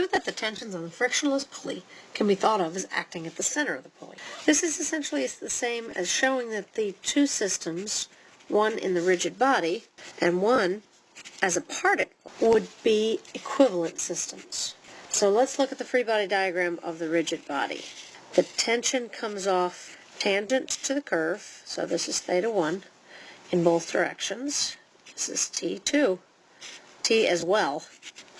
prove that the tensions on the frictionless pulley can be thought of as acting at the center of the pulley. This is essentially the same as showing that the two systems, one in the rigid body and one as a particle, would be equivalent systems. So let's look at the free body diagram of the rigid body. The tension comes off tangent to the curve, so this is theta 1 in both directions. This is T2, T as well,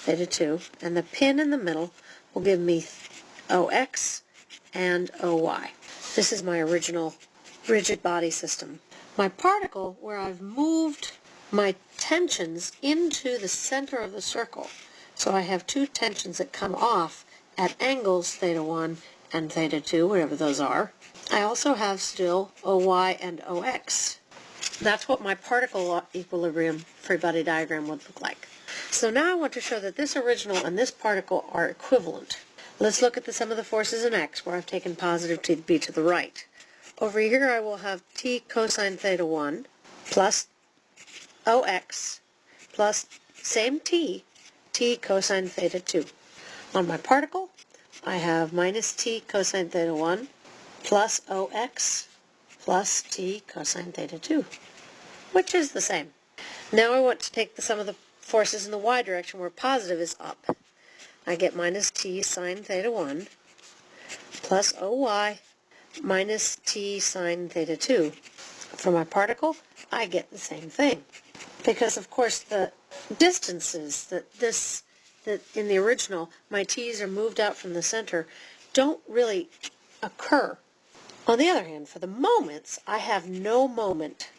theta 2, and the pin in the middle will give me OX and OY. This is my original rigid body system. My particle, where I've moved my tensions into the center of the circle, so I have two tensions that come off at angles theta 1 and theta 2, whatever those are. I also have still OY and OX. That's what my particle equilibrium free body diagram would look like. So now I want to show that this original and this particle are equivalent. Let's look at the sum of the forces in x, where I've taken positive to be to the right. Over here I will have t cosine theta 1 plus OX plus same t t cosine theta 2. On my particle, I have minus t cosine theta 1 plus OX plus t cosine theta 2, which is the same. Now I want to take the sum of the forces in the y direction where positive is up. I get minus t sine theta 1 plus OY minus t sine theta 2. For my particle, I get the same thing. Because, of course, the distances that this that in the original my t's are moved out from the center don't really occur. On the other hand, for the moments, I have no moment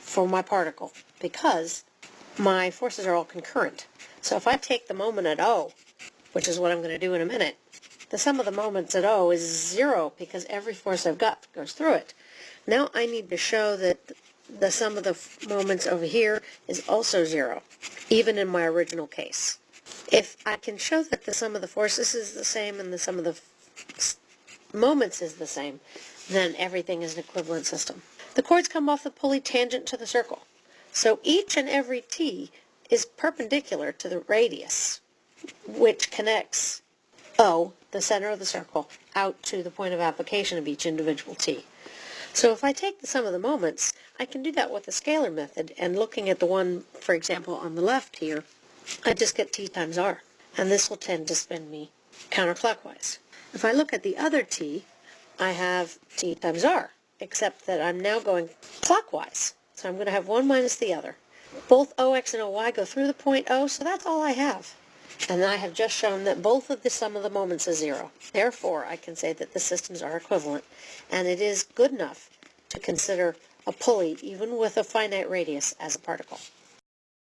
for my particle because my forces are all concurrent. So if I take the moment at O, which is what I'm going to do in a minute, the sum of the moments at O is zero because every force I've got goes through it. Now I need to show that the sum of the moments over here is also zero, even in my original case. If I can show that the sum of the forces is the same and the sum of the moments is the same, then everything is an equivalent system. The cords come off the pulley tangent to the circle. So each and every T is perpendicular to the radius, which connects O, the center of the circle, out to the point of application of each individual T. So if I take the sum of the moments, I can do that with the scalar method, and looking at the one, for example, on the left here, I just get t times r, and this will tend to spin me counterclockwise. If I look at the other t, I have t times r, except that I'm now going clockwise. So I'm going to have one minus the other. Both OX and OY go through the point O, so that's all I have. And I have just shown that both of the sum of the moments is zero. Therefore, I can say that the systems are equivalent, and it is good enough to consider a pulley, even with a finite radius, as a particle.